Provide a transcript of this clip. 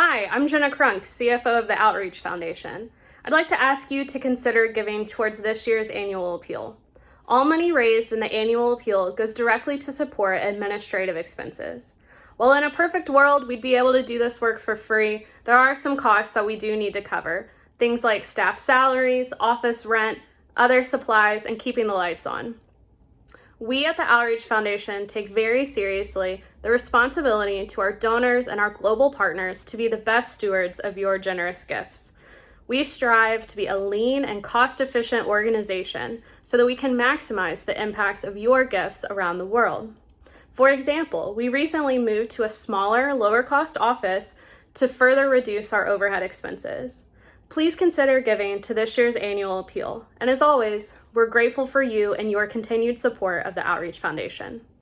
Hi, I'm Jenna Crunk, CFO of the Outreach Foundation. I'd like to ask you to consider giving towards this year's annual appeal. All money raised in the annual appeal goes directly to support administrative expenses. While in a perfect world, we'd be able to do this work for free, there are some costs that we do need to cover. Things like staff salaries, office rent, other supplies, and keeping the lights on. We at the Outreach Foundation take very seriously the responsibility to our donors and our global partners to be the best stewards of your generous gifts. We strive to be a lean and cost efficient organization so that we can maximize the impacts of your gifts around the world. For example, we recently moved to a smaller, lower cost office to further reduce our overhead expenses. Please consider giving to this year's annual appeal. And as always, we're grateful for you and your continued support of the Outreach Foundation.